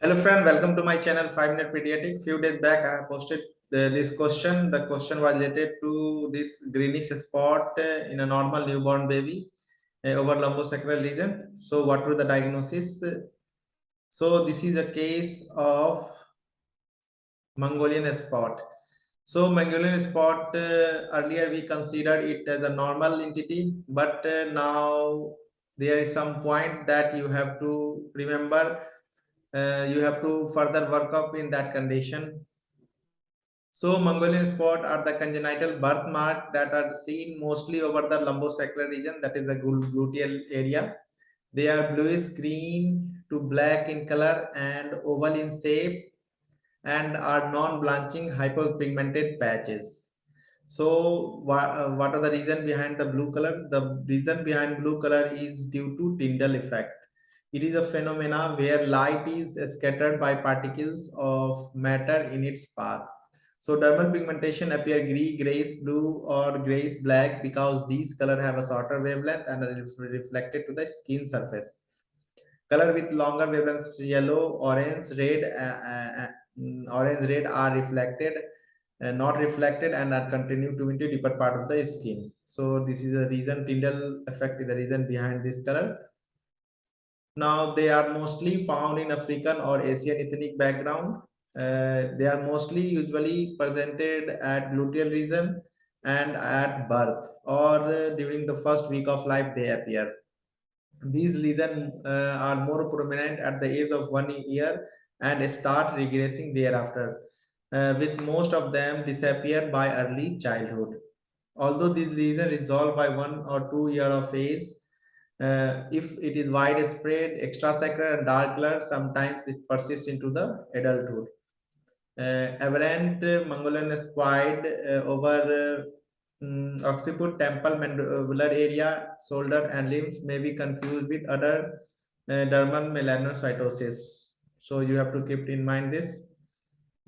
Hello friend, welcome to my channel 5 Minute Pediatric. Few days back I posted the, this question. The question was related to this greenish spot uh, in a normal newborn baby uh, over lumbosacral region. So what were the diagnosis? So this is a case of Mongolian spot. So Mongolian spot uh, earlier we considered it as a normal entity, but uh, now there is some point that you have to remember you have to further work up in that condition. So Mongolian spot are the congenital birthmark that are seen mostly over the lumbosacral region, that is the gluteal area. They are bluish green to black in color and oval in shape and are non-blanching hyperpigmented patches. So what, uh, what are the reason behind the blue color? The reason behind blue color is due to Tyndall effect. It is a phenomena where light is scattered by particles of matter in its path. So dermal pigmentation appear gray, grayish blue or grayish black because these color have a shorter wavelength and are reflected to the skin surface. Color with longer wavelengths yellow, orange, red, uh, uh, orange, red are reflected, uh, not reflected and are continued to into deeper part of the skin. So this is the reason Tyndall effect is the reason behind this color now they are mostly found in African or Asian ethnic background. Uh, they are mostly usually presented at gluteal region and at birth or uh, during the first week of life they appear. These lesions uh, are more prominent at the age of one year and start regressing thereafter, uh, with most of them disappear by early childhood. Although these lesions resolve by one or two year of age, uh, if it is widespread, extrasacral and dark color, sometimes it persists into the adulthood. Uh, aberrant uh, Mongolian squid uh, over um, occiput, temple, mandibular area, shoulder and limbs may be confused with other uh, dermal melanocytosis. So you have to keep in mind this.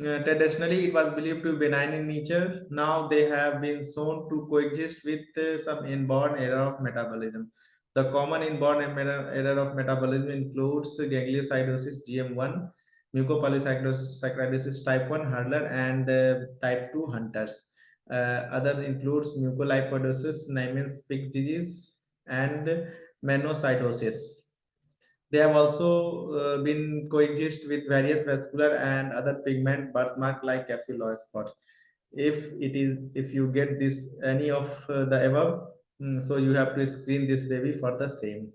Uh, traditionally, it was believed to be benign in nature. Now they have been shown to coexist with uh, some inborn error of metabolism. The common inborn error of metabolism includes gangliosidosis GM1, mucopolysaccharidosis type 1 Hurler and uh, type 2 Hunters. Uh, other includes mucolipidosis, Niemann-Pick disease, and mannosidosis. They have also uh, been coexist with various vascular and other pigment birthmark like capillary spots. If it is, if you get this any of uh, the above, so you have to screen this baby for the same.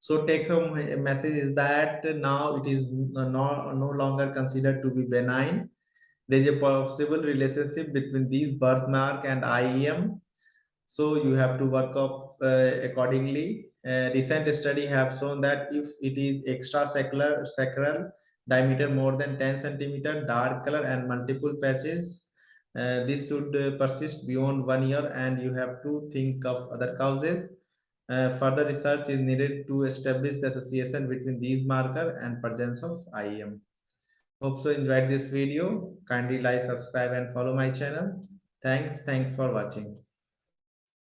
So take home message is that now it is no, no longer considered to be benign. There is a possible relationship between these birthmark and IEM so you have to work up uh, accordingly. Recent study have shown that if it is extrasacral sacral diameter more than 10 centimeter dark color and multiple patches uh, this should uh, persist beyond one year and you have to think of other causes. Uh, further research is needed to establish the association between these marker and presence of IEM. Hope so enjoyed this video. Kindly like, subscribe and follow my channel. Thanks. Thanks for watching.